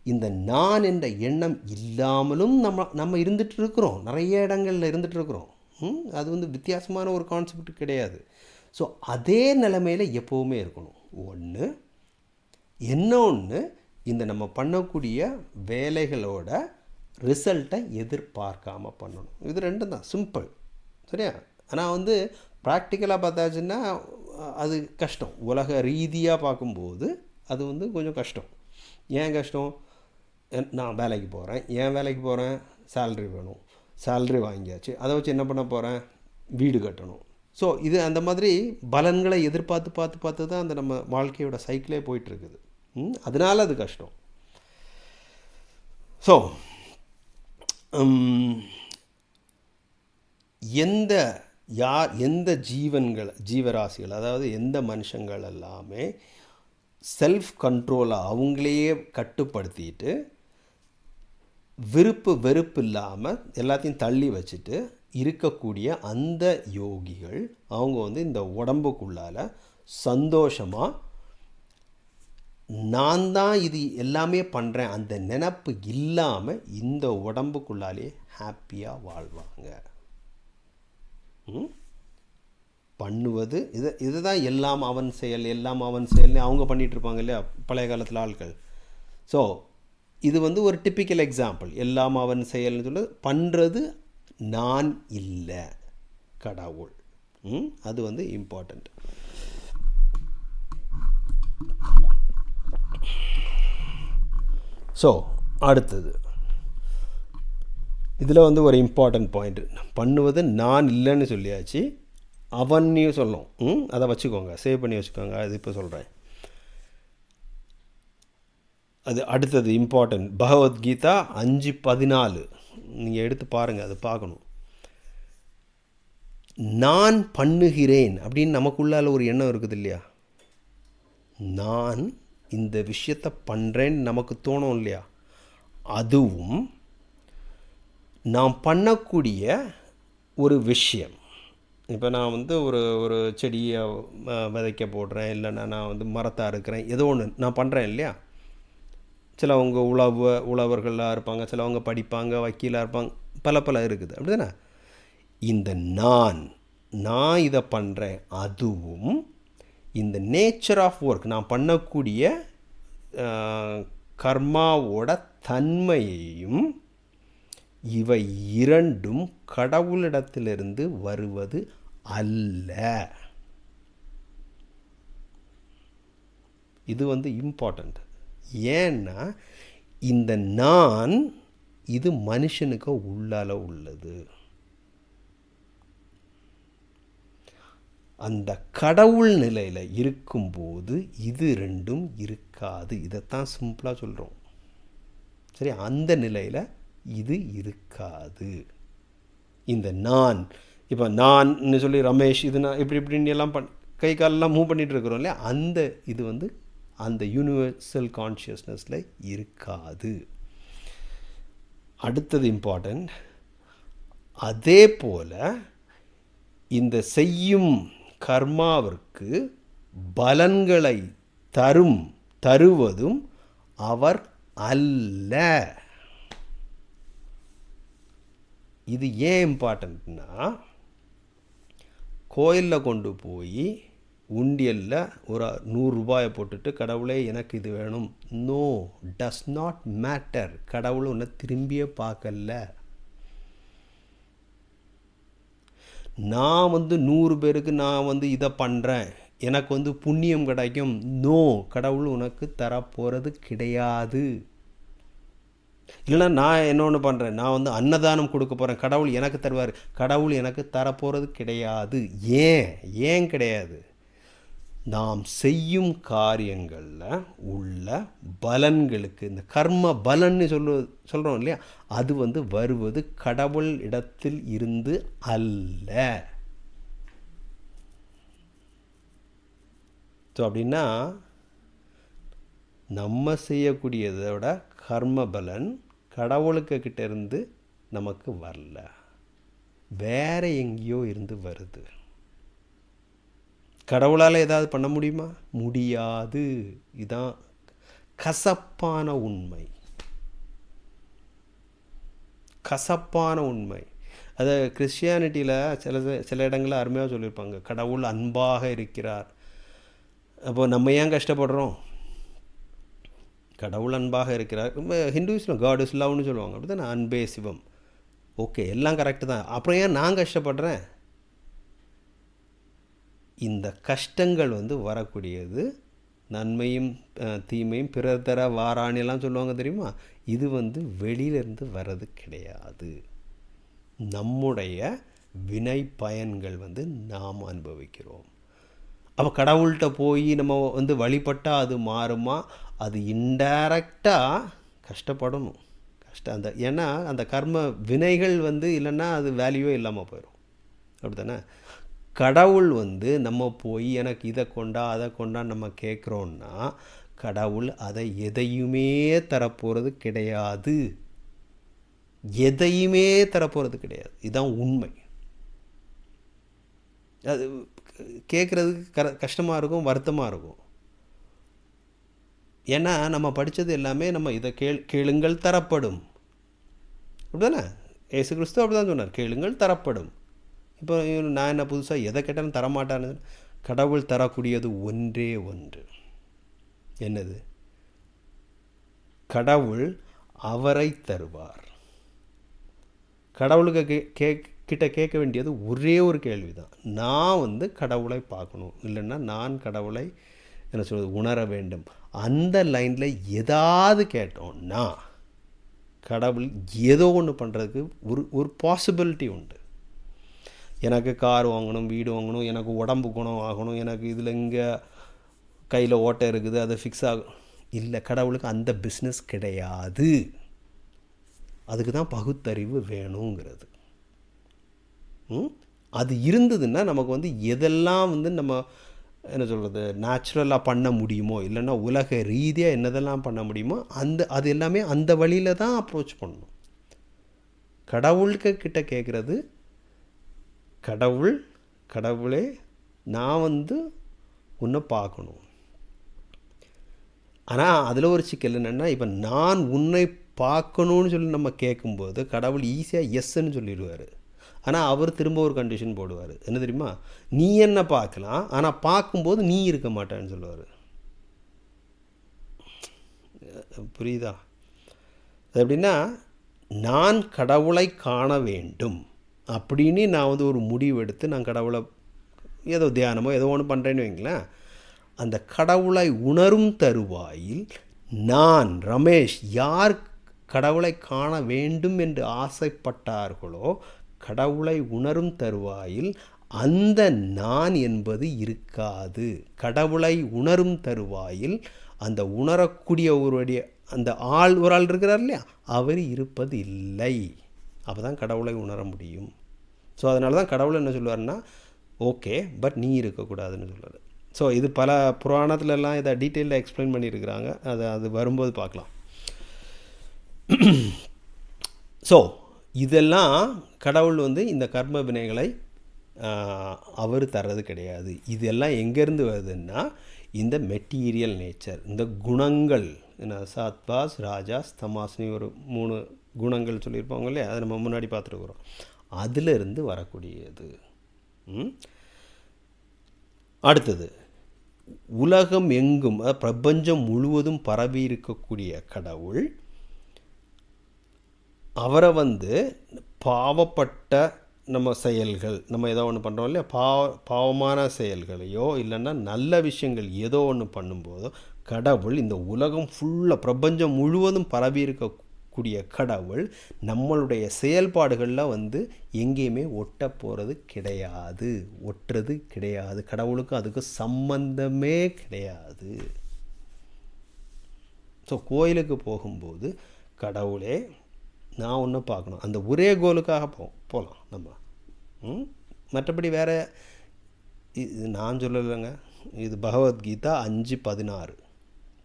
[SPEAKER 1] இந்த நான் என்ற எண்ணம் இல்லாமலும் நம்ம நம்ம இருந்துட்டு இருக்கிறோம் நிறைய இடங்களில் இருந்துட்டு இருக்கிறோம் ம்? அது வந்து வித்தியாசமான ஒரு கான்செப்ட் கிடையாது. ஸோ அதே நிலைமையில் எப்போவுமே இருக்கணும். ஒன்று என்ன ஒன்று இந்த நம்ம பண்ணக்கூடிய வேலைகளோட ரிசல்ட்டை எதிர்பார்க்காம பண்ணணும். இது ரெண்டும் தான். சிம்பிள். சரியா? ஆனால் வந்து ப்ராக்டிக்கலாக பார்த்தாச்சுன்னா அது கஷ்டம். உலக ரீதியாக பார்க்கும்போது அது வந்து கொஞ்சம் கஷ்டம். ஏன் கஷ்டம்? நான் வேலைக்கு போகிறேன் ஏன் வேலைக்கு போகிறேன் சேல்ரி வேணும். சேல்ரி வாங்கியாச்சு. அதை வச்சு என்ன பண்ண போகிறேன் வீடு கட்டணும். ஸோ இது அந்த மாதிரி பலன்களை எதிர்பார்த்து பார்த்து பார்த்து தான் அந்த நம்ம வாழ்க்கையோட சைக்கிளே போயிட்டுருக்குது அதனால அது கஷ்டம். ஸோ எந்த யார் எந்த ஜீவன்கள் ஜீவராசிகள் அதாவது எந்த மனுஷங்கள் எல்லாமே செல்ஃப் கண்ட்ரோலை அவங்களையே கட்டுப்படுத்திட்டு விருப்பு வெறுப்பு இல்லாமல் எல்லாத்தையும் தள்ளி வச்சுட்டு இருக்கக்கூடிய அந்த யோகிகள் அவங்க வந்து இந்த உடம்புக்குள்ளால சந்தோஷமாக நான் தான் இது எல்லாமே பண்ணுறேன் அந்த நினப்பு இல்லாமல் இந்த உடம்புக்குள்ளாலே ஹாப்பியாக வாழ்வாங்க. ம்? பண்ணுவது இது இதுதான் எல்லாம் அவன் செயல் எல்லாம் அவன் செயல்னு அவங்க பண்ணிட்டு இருப்பாங்க இல்லையா? பழைய காலத்தில் ஆட்கள் ஸோ இது வந்து ஒரு டிப்பிக்கல் எக்ஸாம்பிள் எல்லாம் அவன் செயல்னு சொல்லி பண்ணுறது நான் இல்லை கடவுள். அது வந்து இம்பார்ட்டண்ட் ஸோ அடுத்தது. இதில் வந்து ஒரு இம்பார்ட்டன்ட் பாயிண்ட் பண்ணுவது நான் இல்லைன்னு சொல்லியாச்சு. அவன்னையும் சொல்லும் ம் அதை வச்சுக்கோங்க. சேவ் பண்ணி வச்சுக்கோங்க. அது இப்போ சொல்கிறேன் அது அடுத்தது இம்பார்ட்டன்ட் பகவத்கீதா அஞ்சு பதினாலு. நீங்கள் எடுத்து பாருங்கள் அது பார்க்கணும். நான் பண்ணுகிறேன் அப்படின்னு நமக்குள்ளால் ஒரு எண்ணம் இருக்குது இல்லையா? நான் இந்த விஷயத்தை பண்ணுறேன்னு நமக்கு தோணும் இல்லையா? அதுவும் நான் பண்ணக்கூடிய ஒரு விஷயம். இப்போ நான் வந்து ஒரு ஒரு செடியை விதைக்க போடுறேன். இல்லைன்னா நான் வந்து மரத்தை அறுக்கிறேன் ஏதோ ஒன்று நான் பண்ணுறேன் இல்லையா? சிலவங்க உழவு உழவர்களாக இருப்பாங்க. சிலவங்க படிப்பாங்க வக்கீலாக இருப்பாங்க. பல பல இருக்குது. அப்படி தானே இந்த நான் நான் இதை பண்ணுறேன் அதுவும் இந்த நேச்சர் ஆஃப் ஒர்க் நான் பண்ணக்கூடிய கர்மாவோட தன்மையையும் இவை இரண்டும் கடவுளிடத்திலிருந்து வருவது அல்ல. இது வந்து இம்பார்ட்டண்ட் ஏன்னா இந்த நான் இது மனுஷனுக்கு உள்ளால உள்ளது. அந்த கடவுள் நிலையில் இருக்கும்போது இது ரெண்டும் இருக்காது. இதைத்தான் சிம்பிளாக சொல்கிறோம் சரி அந்த நிலையில் இது இருக்காது. இந்த நான் இப்போ நான் சொல்லி ரமேஷ் இது நான் இப்படி இப்படின்னு எல்லாம் பண் கை காலெல்லாம் மூவ் பண்ணிகிட்டு இருக்கிறோம் இல்லையா? அந்த இது வந்து அந்த யூனிவர்சல் கான்ஷியஸ்னஸில் இருக்காது. அடுத்தது இம்பார்ட்டண்ட் அதே போல் இந்த செய்யும் கர்மாவிற்கு பலன்களை தரும் தருவதும் அவர் அல்ல. இது ஏன் இம்பார்ட்டண்ட்னா கோயிலில் கொண்டு போய் உண்டியலில் ஒரு நூறுரூபாயை போட்டுட்டு கடவுளே எனக்கு இது வேணும். நோ டஸ் நாட் மேட்டர் கடவுள் உன்னை திரும்பியே பார்க்கல. நான் வந்து நூறு பேருக்கு நான் வந்து இதை பண்ணுறேன் எனக்கு வந்து புண்ணியம் கிடைக்கும். நோ கடவுள் உனக்கு தரப்போகிறது கிடையாது. இல்லைன்னா நான் என்ன ஒன்று பண்ணுறேன் நான் வந்து அன்னதானம் கொடுக்க போகிறேன் கடவுள் எனக்கு தருவார். கடவுள் எனக்கு தரப்போகிறது கிடையாது. ஏன்? ஏன் கிடையாது? நாம் செய்யும் காரியங்களில் உள்ள பலன்களுக்கு இந்த கர்ம பலன்னு சொல்ல சொல்கிறோம் இல்லையா? அது வந்து வருவது கடவுள் இடத்தில் இருந்து அல்ல. ஸோ அப்படின்னா நம்ம செய்யக்கூடியதோட கர்ம பலன் கடவுளுக்கு கிட்டேருந்து நமக்கு வரல. வேற எங்கேயோ இருந்து வருது. கடவுளால் ஏதாவது பண்ண முடியுமா? முடியாது. இதுதான் கசப்பான உண்மை. கசப்பான உண்மை. அது கிறிஸ்டியானிட்டியில் சில சில இடங்களில் அருமையாக சொல்லியிருப்பாங்க. கடவுள் அன்பாக இருக்கிறார். அப்போ நம்ம ஏன் கஷ்டப்படுறோம்? கடவுள் அன்பாக இருக்கிறார். ரொம்ப ஹிந்துஸில் காட் இஸ் லவ்னு சொல்லுவாங்க. அப்படி தான் அன்பே சிவம். ஓகே எல்லாம் கரெக்டு தான். அப்புறம் ஏன் நான் கஷ்டப்படுறேன்? இந்த கஷ்டங்கள் வந்து வரக்கூடியது. நன்மையும் தீமையும் பிறர் தர வாராணிலாம் சொல்லுவாங்க தெரியுமா? இது வந்து வெளியிலேருந்து வர்றது கிடையாது. நம்முடைய வினை பயன்கள் வந்து நாம் அனுபவிக்கிறோம். அப்போ கடவுள்கிட்ட போய் நம்ம வந்து வழிபட்டால் அது மாறுமா? அது இன்டைரக்டாக கஷ்டப்படணும். கஷ்டம் அந்த ஏன்னா அந்த கர்ம வினைகள் வந்து இல்லைன்னா அது வேல்யூவே இல்லாமல் போயிடும் அப்படி தானே கடவுள் வந்து நம்ம போய் எனக்கு இதை கொண்டா அதை கொண்டா நம்ம கேட்குறோன்னா கடவுள் அதை எதையுமே தரப்போகிறது கிடையாது. எதையுமே தரப்போகிறது கிடையாது. இதுதான் உண்மை. அது கேட்குறதுக்கு க கஷ்டமாக இருக்கும் வருத்தமாக இருக்கும். ஏன்னா நம்ம படித்தது எல்லாமே நம்ம இதை கேள் கேளுங்கள் தரப்படும். அப்படிதானே? ஏசு கிறிஸ்து அப்படி தான் சொன்னார். கேளுங்கள் தரப்படும். இப்போ நான் என்ன புதுசாக எதை கேட்டாலும் தரமாட்டானு கடவுள் தரக்கூடியது ஒன்றே ஒன்று. என்னது? கடவுள் அவரை தருவார். கடவுளுக்கு கே கே கிட்ட கேட்க வேண்டியது ஒரே ஒரு கேள்வி தான் நான் வந்து கடவுளை பார்க்கணும். இல்லைன்னா நான் கடவுளை என்ன சொல்வது உணர வேண்டும். அந்த லைனில் ஏதாவது கேட்டோம்னா கடவுள் ஏதோ ஒன்று பண்ணுறதுக்கு ஒரு ஒரு பாசிபிலிட்டி உண்டு. எனக்கு கார் வாங்கணும் வீடு வாங்கணும் எனக்கு உடம்பு குணம் ஆகணும் எனக்கு இதில் இங்கே கையில் ஓட்டை இருக்குது அதை ஃபிக்ஸ் ஆகும் இல்லை கடவுளுக்கு அந்த பிஸ்னஸ் கிடையாது. அதுக்கு தான் பகுத்தறிவு வேணுங்கிறது. அது இருந்ததுன்னா நமக்கு வந்து எதெல்லாம் வந்து நம்ம என்ன சொல்கிறது நேச்சுரலாக பண்ண முடியுமோ இல்லைன்னா உலக ரீதியாக என்னதெல்லாம் பண்ண முடியுமோ அந்த அது எல்லாமே அந்த வழியில் தான் அப்ரோச் பண்ணணும். கடவுள்கிட்ட கேட்குறது கடவுள் கடவுளே நான் வந்து உன்னை பார்க்கணும். ஆனால் அதில் ஒரு சிக்கல் என்னென்னா இப்போ நான் உன்னை பார்க்கணும்னு சொல்லி நம்ம கேட்கும்போது கடவுள் ஈஸியாக எஸ்ன்னு சொல்லிடுவார். ஆனால் அவர் திரும்ப ஒரு கண்டிஷன் போடுவார். என்ன தெரியுமா? நீ என்ன பார்க்கலாம் ஆனால் பார்க்கும்போது நீ இருக்க மாட்டேன்னு சொல்லுவார். புரியுதா? அது எப்படின்னா நான் கடவுளை காண வேண்டும். அப்படின்னு நான் வந்து ஒரு முடிவு எடுத்து நான் கடவுளை ஏதோ தியானமோ ஏதோ ஒன்று பண்ணுறேன்னு வைங்களேன். அந்த கடவுளை உணரும் தருவாயில் நான் ரமேஷ் யார் கடவுளை காண வேண்டும் என்று ஆசைப்பட்டார்களோ கடவுளை உணரும் தருவாயில் அந்த நான் என்பது இருக்காது. கடவுளை உணரும் தருவாயில் அந்த உணரக்கூடிய ஒருவருடைய அந்த ஆள் ஒரு ஆள் இருக்கிறார் இல்லையா? அவர் இருப்பது இல்லை அப்போ தான் கடவுளை உணர முடியும். ஸோ அதனால தான் கடவுள் என்ன சொல்லுவார்னா ஓகே பட் நீ இருக்கக்கூடாதுன்னு சொல்லுவார். ஸோ இது பல புராணத்துலலாம் இதை டீட்டெயிலில் எக்ஸ்பிளைன் பண்ணியிருக்கிறாங்க. அது அது வரும்போது பார்க்கலாம். ஸோ இதெல்லாம் கடவுள் வந்து இந்த கர்ம வினைகளை அவர் தர்றது கிடையாது. இதெல்லாம் எங்கேருந்து வருதுன்னா இந்த மெட்டீரியல் நேச்சர் இந்த குணங்கள் என்ன சாத்வாஸ் ராஜாஸ் தமாஸ்னி ஒரு மூணு குணங்கள் சொல்லியிருப்பாங்க இல்லையா? அதை நம்ம முன்னாடி பார்த்துருக்குறோம். அதிலிருந்து வரக்கூடியது. அடுத்தது உலகம் எங்கும் பிரபஞ்சம் முழுவதும் பரவி இருக்கக்கூடிய கடவுள் அவரை வந்து பாவப்பட்ட நம்ம செயல்கள் நம்ம ஏதோ ஒன்று பண்ணுறோம் இல்லையா? பாவ பாவமான செயல்களையோ இல்லைன்னா நல்ல விஷயங்கள் ஏதோ ஒன்று பண்ணும்போதோ கடவுள் இந்த உலகம் ஃபுல்லாக பிரபஞ்சம் முழுவதும் பரவி இருக்கக்கூடிய கடவுள் நம்மளுடைய செயல்பாடுகளில் வந்து எங்கேயுமே ஒட்ட போகிறது கிடையாது. ஒட்டுறது கிடையாது. கடவுளுக்கும் அதுக்கு சம்பந்தமே கிடையாது. ஸோ கோயிலுக்கு போகும்போது கடவுளே நான் ஒன்று பார்க்கணும். அந்த ஒரே கோலுக்காக போ போகலாம் நம்ம. மற்றபடி வேறு இது நான் சொல்லலைங்க. இது பகவத்கீதா அஞ்சு பதினாறு.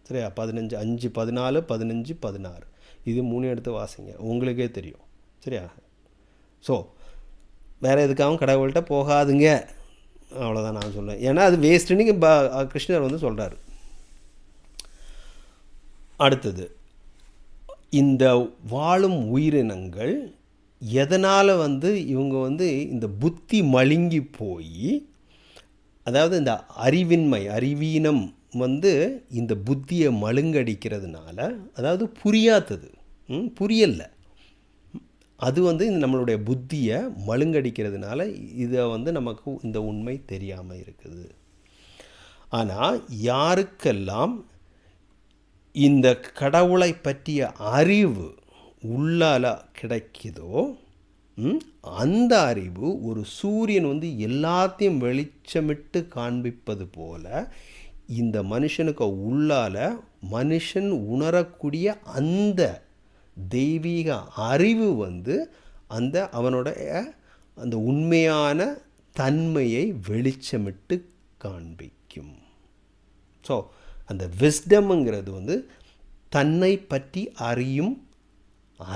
[SPEAKER 1] சரியா? பதினஞ்சு அஞ்சு பதினாலு பதினஞ்சு பதினாறு. இது மூணு எடுத்து வாசிங்க. உங்களுக்கே தெரியும். சரியா? ஸோ வேறு எதுக்காகவும் கடவுள்கிட்ட போகாதுங்க. அவ்வளோதான் நான் சொல்லுவேன் ஏன்னா அது வேஸ்ட்டுன்னு ப கிருஷ்ணர் வந்து சொல்கிறாரு அடுத்தது இந்த வாழும் உயிரினங்கள் எதனால் வந்து இவங்க வந்து இந்த புத்தி மழுங்கி போய் அதாவது இந்த அறிவின்மை அறிவீனம் வந்து இந்த புத்தியை மழுங்கடிக்கிறதுனால அதாவது புரியாதது புரியலை. அது வந்து நம்மளுடைய புத்தியை மழுங்கடிக்கிறதுனால இதை வந்து நமக்கு இந்த உண்மை தெரியாமல் இருக்குது. ஆனால் யாருக்கெல்லாம் இந்த கடவுளை பற்றிய அறிவு உள்ளால் கிடைக்குதோ அந்த அறிவு ஒரு சூரியன் வந்து எல்லாத்தையும் வெளிச்சமிட்டு காண்பிப்பது போல இந்த மனுஷனுக்கு உள்ளால் மனுஷன் உணரக்கூடிய அந்த தெய்வீக அறிவு வந்து அந்த அவனுடைய அந்த உண்மையான தன்மையை வெளிச்சமிட்டு காண்பிக்கும். ஸோ அந்த விஸ்டம்ங்கிறது வந்து தன்னை பற்றி அறியும்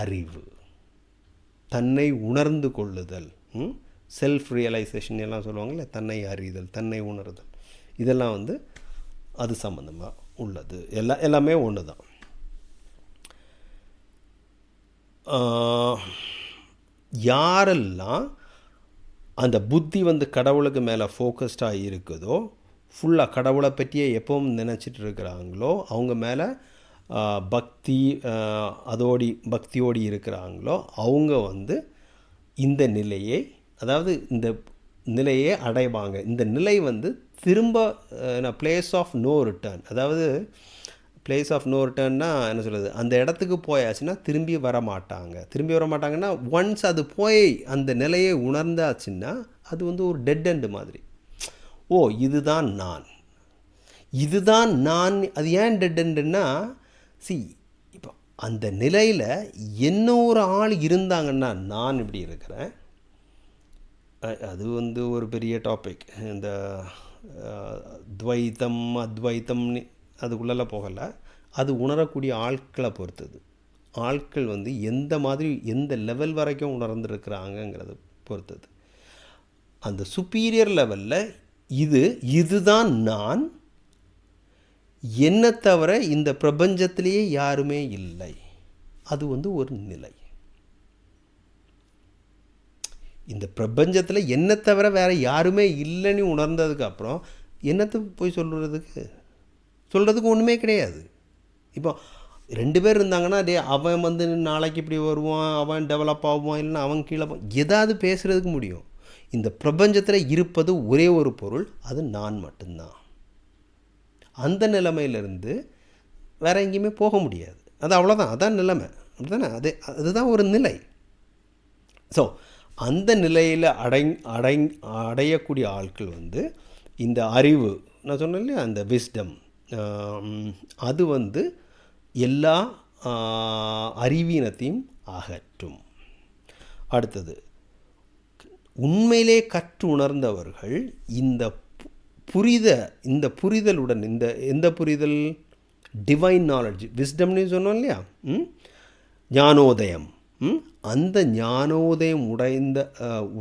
[SPEAKER 1] அறிவு. தன்னை உணர்ந்து கொள்ளுதல். செல்ஃப் ரியலைசேஷன் எல்லாம் சொல்லுவாங்கள்ல தன்னை அறிதல் தன்னை உணர்தல். இதெல்லாம் வந்து அது சம்மந்தமாக உள்ளது. எல்லா எல்லாமே ஒன்று தான் யாரெல்லாம் அந்த புத்தி வந்து கடவுளுக்கு மேலே ஃபோக்கஸ்டாக இருக்குதோ ஃபுல்லாக கடவுளை பற்றியே எப்பவும் நினச்சிட்டு இருக்கிறாங்களோ அவங்க மேலே பக்தி அதோடி பக்தியோடி இருக்கிறாங்களோ அவங்க வந்து இந்த நிலையை அதாவது இந்த நிலையை அடைவாங்க. இந்த நிலை வந்து திரும்ப பிளேஸ் ஆஃப் நோ ரிட்டர்ன் அதாவது பிளேஸ் ஆஃப் நோ ரிட்டர்ன்னா என்ன சொல்கிறது அந்த இடத்துக்கு போயாச்சுன்னா திரும்பி வர மாட்டாங்க திரும்பி வர மாட்டாங்கன்னா ஒன்ஸ் அது போய் அந்த நிலையை உணர்ந்தாச்சுன்னா அது வந்து ஒரு டெட் எண்டு மாதிரி. ஓ இதுதான் நான். இதுதான் நான் அது ஏன் டெட் எண்டுன்னா சி இப்போ அந்த நிலையில் என்ன ஒரு ஆள் இருந்தாங்கன்னா நான் இப்படி இருக்கிறேன். அது வந்து ஒரு பெரிய டாபிக் இந்த துவைத்தம் அத்வைத்தம்னு அதுக்குள்ளெல்லாம் போகலை. அது உணரக்கூடிய ஆட்களை பொறுத்தது. ஆட்கள் வந்து எந்த மாதிரி எந்த லெவல் வரைக்கும் உணர்ந்துருக்கிறாங்கங்கிறத பொறுத்தது. அந்த சுப்பீரியர் லெவலில் இது இதுதான் நான். என்னை தவிர இந்த பிரபஞ்சத்திலேயே யாருமே இல்லை. அது வந்து ஒரு நிலை. இந்த பிரபஞ்சத்தில் என்னை தவிர வேறு யாருமே இல்லைன்னு உணர்ந்ததுக்கப்புறம் என்னத்தை போய் சொல்கிறதுக்கு சொல்கிறதுக்கு ஒன்றுமே கிடையாது. இப்போ ரெண்டு பேர் இருந்தாங்கன்னா டே அவன் வந்து நாளைக்கு இப்படி வருவான் அவன் டெவலப் ஆகுவான் இல்லைன்னா அவன் கீழே ஏதாவது எதாவது பேசுகிறதுக்கு முடியும். இந்த பிரபஞ்சத்தில் இருப்பது ஒரே ஒரு பொருள் அது நான் மட்டும்தான். அந்த நிலைமையிலேருந்து வேற எங்கேயுமே போக முடியாது. அது அவ்வளோதான் அதான் நிலைமை. அப்படிதானே அது அதுதான் ஒரு நிலை. ஸோ அந்த நிலையில் அடை அடை அடையக்கூடிய ஆட்கள் வந்து இந்த அறிவு நான் சொன்னேன் இல்லையா? அந்த விஸ்டம் அது வந்து எல்லா அறிவீனத்தையும் அகற்றும். அடுத்தது உண்மையிலே கற்று உணர்ந்தவர்கள் இந்த புரித இந்த புரிதலுடன் இந்த எந்த புரிதல்? டிவைன் நாலேஜ் விஸ்டம்னு சொன்னோம் இல்லையா? ஞானோதயம். அந்த ஞானோதயம் உடைந்த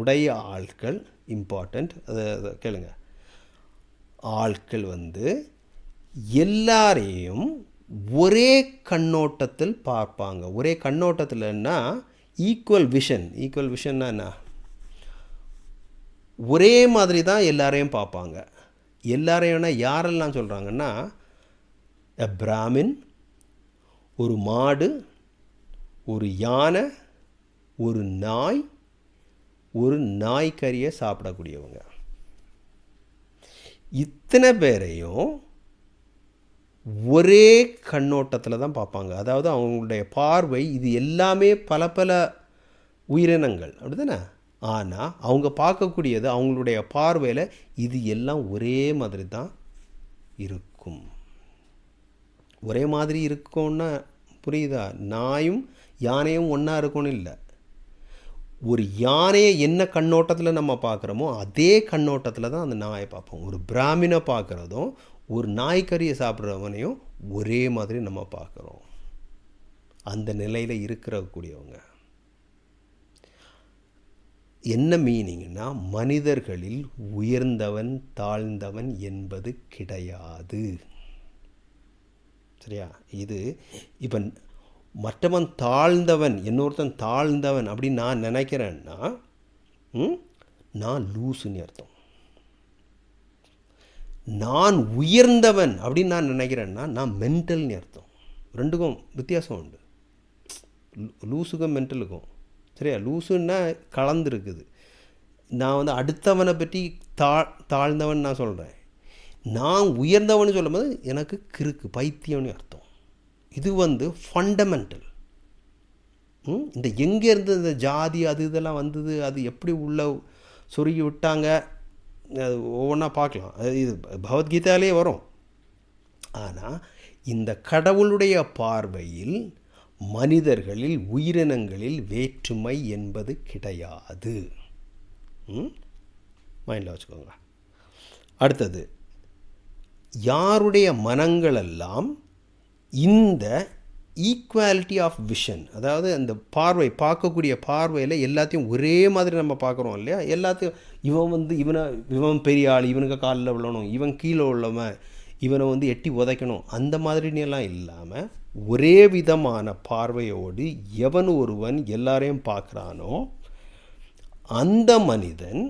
[SPEAKER 1] உடைய ஆட்கள் இம்பார்ட்டண்ட் அதை அதை கேளுங்க. ஆட்கள் வந்து எல்லாரையும் ஒரே கண்ணோட்டத்தில் பார்ப்பாங்க. ஒரே கண்ணோட்டத்தில்னா ஈக்குவல் விஷன் ஈக்குவல் விஷன்னா என்ன? ஒரே மாதிரி தான் எல்லாரையும் பார்ப்பாங்க. எல்லாரையும்னா யாரெல்லாம் சொல்கிறாங்கன்னா எ பிராமின் ஒரு மாடு ஒரு யானை ஒரு நாய் ஒரு நாய்க்கறியை சாப்பிடக்கூடியவங்க. இத்தனை பேரையும் ஒரே கண்ணோட்டத்தில் தான் பார்ப்பாங்க. அதாவது அவங்களுடைய பார்வை இது எல்லாமே பல பல உயிரினங்கள். அப்படி தானே ஆனால் அவங்க பார்க்கக்கூடியது அவங்களுடைய பார்வையில் இது எல்லாம் ஒரே மாதிரி தான் இருக்கும். ஒரே மாதிரி இருக்கும்னா புரியுதா? நாயும் யானையும் ஒன்றா இருக்கும்னு இல்லை. ஒரு யானையை என்ன கண்ணோட்டத்தில் நம்ம பார்க்குறோமோ அதே கண்ணோட்டத்தில் தான் அந்த நாயை பார்ப்போம். ஒரு பிராமினை பார்க்குறதும் ஒரு நாய்க்கறியை சாப்பிட்றவனையும் ஒரே மாதிரி நம்ம பார்க்குறோம். அந்த நிலையில் இருக்கிற கூடியவங்க என்ன மீனிங்னா மனிதர்களில் உயர்ந்தவன் தாழ்ந்தவன் என்பது கிடையாது. சரியா? இது இப்போ மற்றவன் தாழ்ந்தவன் இன்னொருத்தன் தாழ்ந்தவன் அப்படின்னு நான் நினைக்கிறேன்னா நான் லூசுன்னு அர்த்தம். நான் உயர்ந்தவன் அப்படின்னு நான் நினைக்கிறேன்னா நான் மென்டல்னு அர்த்தம். ரெண்டுக்கும் வித்தியாசம் உண்டு. லூஸுக்கும் மென்டலுக்கும் சரியா? லூசுன்னா கலந்துருக்குது. நான் வந்து அடுத்தவனை பற்றி தா தாழ்ந்தவன் நான் சொல்கிறேன் நான் உயர்ந்தவன் சொல்லும்போது எனக்கு கிறுக்கு பைத்தியம்னு அர்த்தம். இது வந்து ஃபண்டமெண்டல் இந்த எங்கேருந்து இந்த ஜாதி அது இதெல்லாம் வந்தது அது எப்படி உள்ள சொருகி விட்டாங்க அது ஒவ்வொன்றா பார்க்கலாம். அது இது பகவத்கீதாலே வரும். ஆனால் இந்த கடவுளுடைய பார்வையில் மனிதர்களில் உயிரினங்களில் வேற்றுமை என்பது கிடையாது. மைண்டில் வச்சுக்கோங்க. அடுத்தது யாருடைய மனங்களெல்லாம் இந்த ஈக்குவாலிட்டி ஆஃப் விஷன் அதாவது அந்த பார்வை பார்க்கக்கூடிய பார்வையில் எல்லாத்தையும் ஒரே மாதிரி நம்ம பார்க்குறோம் இல்லையா? எல்லாத்தையும் இவன் வந்து இவனை இவன் பெரிய ஆள் இவனுக்கு காலில் விழணும் இவன் கீழே உள்ளவன் இவனை வந்து எட்டி உதைக்கணும் அந்த மாதிரினெல்லாம் இல்லாமல் ஒரே விதமான பார்வையோடு எவன் ஒருவன் எல்லாரையும் பார்க்குறானோ அந்த மனிதன்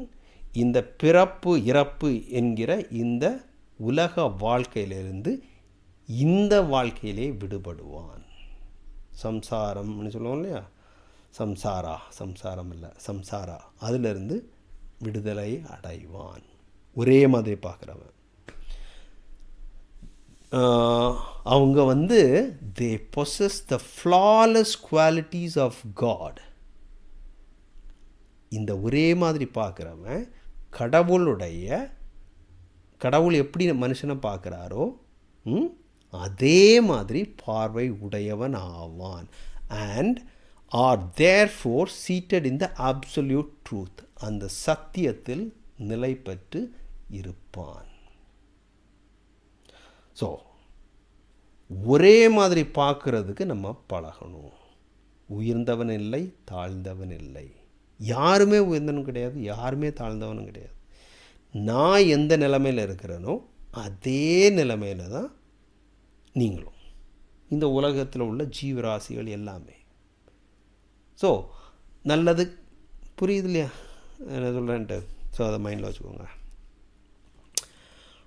[SPEAKER 1] இந்த பிறப்பு இறப்பு என்கிற இந்த உலக வாழ்க்கையிலிருந்து இந்த வாழ்க்கையிலே விடுபடுவான். சம்சாரம்னு சொல்லுவோம் இல்லையா? சம்சாரா? சம்சாரம் இல்லை சம்சாரா. அதிலிருந்து விடுதலை அடைவான். ஒரே மாதிரி பார்க்குறவன். அவங்க வந்து they possess the flawless qualities of God இந்த ஒரே மாதிரி பார்க்குறவன் கடவுளுடைய கடவுள் எப்படி மனுஷனை பார்க்குறாரோ அதே மாதிரி பார்வை உடையவன் ஆவான். And are therefore seated in the absolute truth அந்த சத்தியத்தில் நிலை பெற்று இருப்பான். ஸோ ஒரே மாதிரி பார்க்குறதுக்கு நம்ம பழகணும். உயர்ந்தவன் இல்லை தாழ்ந்தவன் இல்லை. யாருமே உயர்ந்தவனும் கிடையாது யாருமே தாழ்ந்தவனும் கிடையாது. நான் எந்த நிலைமையில் இருக்கிறேனோ அதே நிலைமையில் தான் நீங்களும். இந்த உலகத்தில் உள்ள ஜீவராசிகள் எல்லாமே. ஸோ நல்லது. புரியுது இல்லையா? என்ன சொல்கிறேன்ட்டு ஸோ அதை மைண்டில் வச்சுக்கோங்க.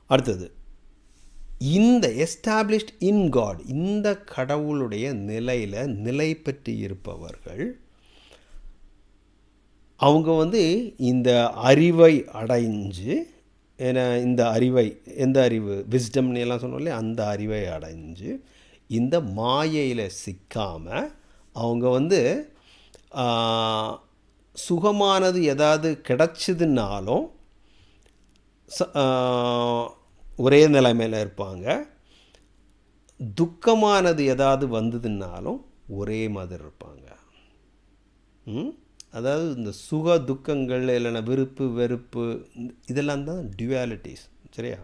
[SPEAKER 1] அடுத்தது. இந்த எஸ்டாப்ளிஷ்ட் இன் காட் இந்த கடவுளுடைய நிலையில் நிலை பெற்று இருப்பவர்கள் அவங்க வந்து இந்த அறிவை அடைஞ்சு ஏன்னா இந்த அறிவை எந்த அறிவு? விஸ்டம்னு எல்லாம் சொன்னோம் இல்லையா? அந்த அறிவை அடைஞ்சு இந்த மாயையில் சிக்காமல் அவங்க வந்து சுகமானது ஏதாவது கிடச்சிதுனாலும் ஒரே நிலைமையில் இருப்பாங்க. துக்கமானது ஏதாவது வந்ததுனாலும் ஒரே மாதிரி இருப்பாங்க. ம்? அதாவது இந்த சுக துக்கங்கள் இல்லைன்னா விருப்பு வெறுப்பு இதெல்லாம் தான் டியூவாலிட்டிஸ் சரியா?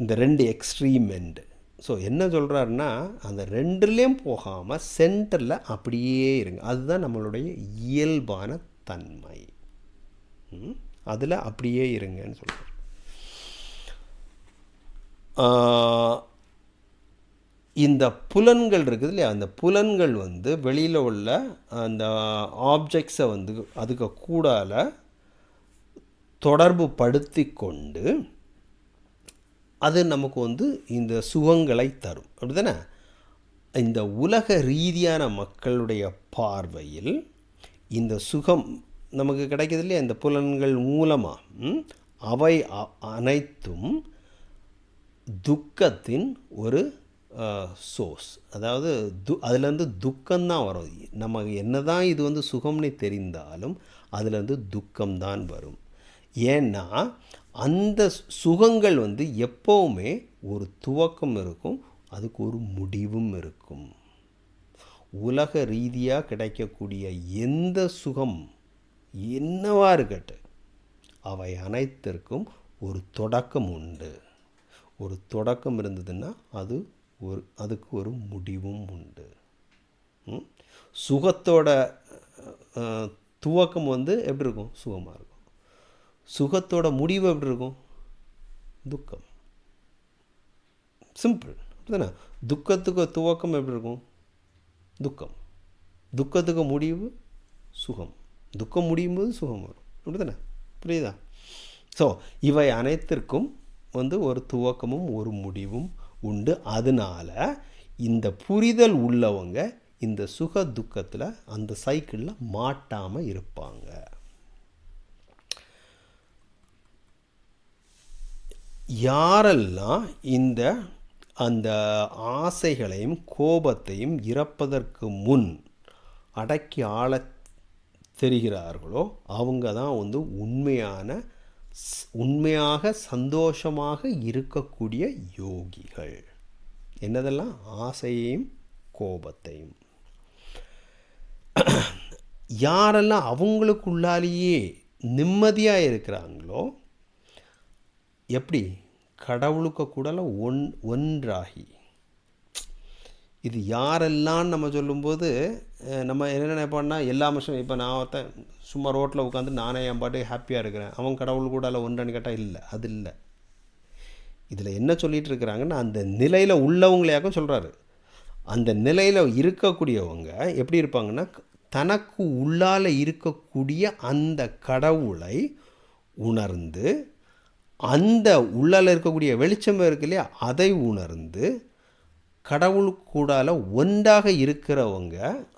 [SPEAKER 1] இந்த ரெண்டு எக்ஸ்ட்ரீம் எண்டு ஸோ என்ன சொல்கிறாருன்னா அந்த ரெண்டுலேயும் போகாமல் சென்டரில் அப்படியே இருங்க. அதுதான் நம்மளுடைய இயல்பான தன்மை. அதில் அப்படியே இருங்கன்னு சொல்கிறார் இந்த புலன்கள் இருக்குது இல்லையா? அந்த புலன்கள் வந்து வெளியில் உள்ள அந்த ஆப்ஜெக்ட்ஸை வந்து அதுக்கு கூடால தொடர்பு படுத்தி கொண்டு அது நமக்கு வந்து இந்த சுகங்களை தரும். அப்படிதானே? இந்த உலக ரீதியான மக்களுடைய பார்வையில் இந்த சுகம் நமக்கு கிடைக்கிது இல்லையா? இந்த புலன்கள் மூலமாக அவை அனைத்தும் துக்கத்தின் ஒரு சோர்ஸ். அதாவது து அதுலேருந்து துக்கம்தான் வரும். நம்ம என்ன தான் இது வந்து சுகம்னு தெரிந்தாலும் அதுலேருந்து துக்கம்தான் வரும். ஏன்னா அந்த சுகங்கள் வந்து எப்போவுமே ஒரு துவக்கம் இருக்கும் அதுக்கு ஒரு முடிவும் இருக்கும். உலக ரீதியாக கிடைக்கக்கூடிய எந்த சுகம் என்னவா இருக்கட்டும் அவை அனைத்திற்கும் ஒரு தொடக்கம் உண்டு. ஒரு தொடக்கம் இருந்ததுன்னா அது ஒரு அதுக்கு ஒரு முடிவும் உண்டு. சுகத்தோட துவக்கம் வந்து எப்படி இருக்கும்? சுகமாக இருக்கும். சுகத்தோட முடிவு எப்படி இருக்கும்? துக்கம். சிம்பிள் தானே துக்கத்துக்கு துவக்கம் எப்படி இருக்கும்? துக்கம். துக்கத்துக்கு முடிவு சுகம். துக்கம் முடியும் போது சுகம் வரும். அப்படிதானே? புரியுதா? ஸோ இவை அனைத்திற்கும் வந்து ஒரு துவக்கமும் ஒரு முடிவும் உண்டு. அதனால் இந்த புரிதல் உள்ளவங்க இந்த சுக துக்கத்தில் அந்த சைக்கிளில் மாட்டாமல் இருப்பாங்க. யாரெல்லாம் இந்த அந்த ஆசைகளையும் கோபத்தையும் இறப்பதற்கு முன் அடக்கி ஆள தெரிகிறார்களோ அவங்க தான் வந்து உண்மையான உண்மையாக சந்தோஷமாக இருக்கக்கூடிய யோகிகள். என்னதெல்லாம்? ஆசையையும் கோபத்தையும். யாரெல்லாம் அவங்களுக்குள்ளாலேயே நிம்மதியாக இருக்கிறாங்களோ எப்படி? கடவுளுக்கு கூடலாம் ஒன் ஒன்றாகி இது யாரெல்லாம் நம்ம சொல்லும்போது நம்ம என்ன நினைப்போம்னா எல்லா மனுஷனும் இப்போ நான் ஒருத்தன் சும்மா ரோட்டில் உட்காந்து நானே என் பாட்டு ஹாப்பியாக இருக்கிறேன். அவன் கடவுள் கூட ஒன்றான்னு கேட்டால் இல்லை அது இல்லை. இதில் என்ன சொல்லிகிட்டு இருக்கிறாங்கன்னா அந்த நிலையில் உள்ளவங்களையாக்கும் சொல்கிறாரு அந்த நிலையில் இருக்கக்கூடியவங்க எப்படி இருப்பாங்கன்னா தனக்கு உள்ளால் இருக்கக்கூடிய அந்த கடவுளை உணர்ந்து அந்த உள்ளால் இருக்கக்கூடிய வெளிச்சம் இருக்கு இல்லையா அதை உணர்ந்து கடவுள் கூடால ஒன்றாக இருக்கிறவங்க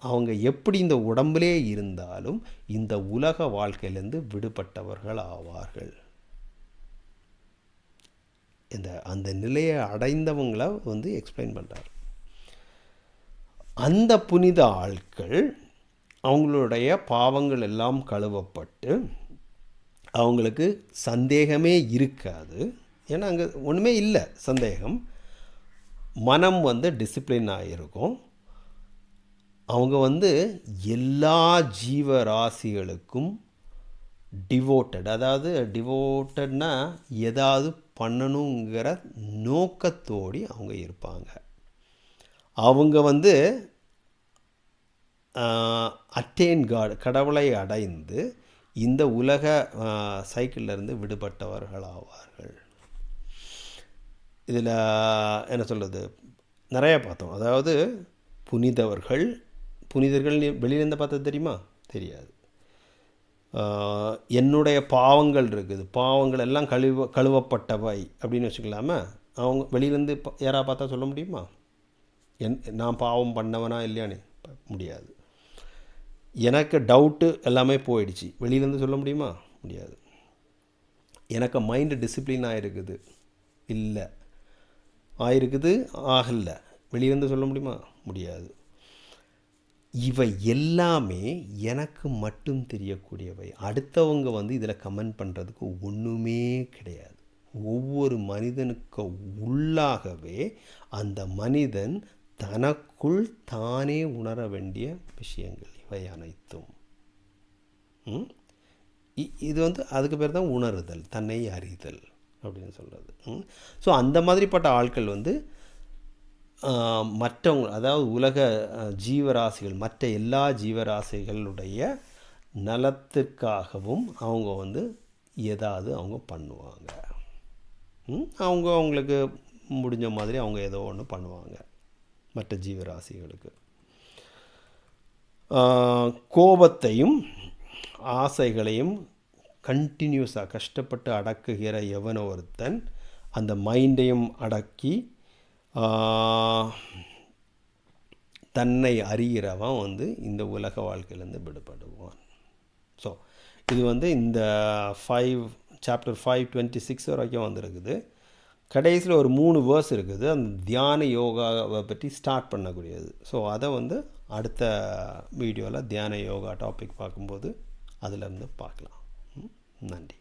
[SPEAKER 1] அவங்க எப்படி இந்த உடம்பிலே இருந்தாலும் இந்த உலக வாழ்க்கையிலேருந்து விடுபட்டவர்கள் ஆவார்கள். இந்த அந்த நிலையை அடைந்தவங்கள வந்து எக்ஸ்பிளைன் பண்ணுறார் அந்த புனித ஆட்கள் அவங்களுடைய பாவங்கள் எல்லாம் கழுவப்பட்டு அவங்களுக்கு சந்தேகமே இருக்காது. ஏன்னா அங்கே ஒன்றுமே இல்லை சந்தேகம். மனம் வந்து டிசிப்ளின் ஆகிருக்கும் அவங்க வந்து எல்லா ஜீவராசிகளுக்கும் டிவோட்டட் அதாவது டிவோட்டட்னா ஏதாவது பண்ணணுங்கிற நோக்கத்தோடி அவங்க இருப்பாங்க. அவங்க வந்து அட்டேன் காட் கடவுளை அடைந்து இந்த உலக சைக்கிளிலிருந்து விடுபட்டவர்கள் ஆவார்கள் இதில் என்ன சொல்கிறது? நிறையா பார்த்தோம். அதாவது புனிதவர்கள் புனிதர்கள் வெளியிலேருந்து பார்த்தது தெரியுமா? தெரியாது. என்னுடைய பாவங்கள் இருக்குது. பாவங்கள் எல்லாம் கழுவ கழுவப்பட்டவை அப்படின்னு வச்சுக்கலாமா? அவங்க வெளியிலேருந்து யாராக பார்த்தா சொல்ல முடியுமா? என் நான் பாவம் பண்ணவனா இல்லையானே முடியாது. எனக்கு டவுட்டு எல்லாமே போயிடுச்சு. வெளியிலேருந்து சொல்ல முடியுமா? முடியாது. எனக்கு மைண்டு டிசிப்ளின் ஆகிருக்குது இல்லை. ஆயிருக்குது ஆகலை. வெளியிருந்து சொல்ல முடியுமா? முடியாது. இவை எல்லாமே எனக்கு மட்டும் தெரியக்கூடியவை. அடுத்தவங்க வந்து இதில் கமெண்ட் பண்ணுறதுக்கு ஒன்றுமே கிடையாது. ஒவ்வொரு மனிதனுக்கு உள்ளாகவே அந்த மனிதன் தனக்குள் தானே உணர வேண்டிய விஷயங்கள். இவை அனைத்தும். இது வந்து அதுக்கு பேர் தான் உணருதல் தன்னை அறிதல். அப்படின்னு சொல்கிறது ஸோ அந்த மாதிரிப்பட்ட ஆட்கள் வந்து மற்றவங்க அதாவது உலக ஜீவராசிகள் மற்ற எல்லா ஜீவராசிகளுடைய நலத்திற்காகவும் அவங்க வந்து ஏதாவது அவங்க பண்ணுவாங்க. அவங்க அவங்களுக்கு முடிஞ்ச மாதிரி அவங்க ஏதோ ஒன்று பண்ணுவாங்க மற்ற ஜீவராசிகளுக்கு. கோபத்தையும் ஆசைகளையும் கண்டினியூஸாக கஷ்டப்பட்டு அடக்குகிற எவனோ ஒருத்தன் அந்த மைண்டையும் அடக்கி தன்னை அறிகிறவன் வந்து இந்த உலக வாழ்க்கையிலேருந்து விடுபடுவான். ஸோ இது வந்து இந்த five chapter five twenty six வரைக்கும் வந்திருக்குது. கடைசியில் ஒரு மூணு வேர்ஸ் இருக்குது. அந்த தியான யோகாவை பற்றி ஸ்டார்ட் பண்ணக்கூடியது. ஸோ அதை வந்து அடுத்த வீடியோவில் தியான யோகா டாபிக் பார்க்கும்போது அதிலேருந்து பார்க்கலாம். ம், நன்றி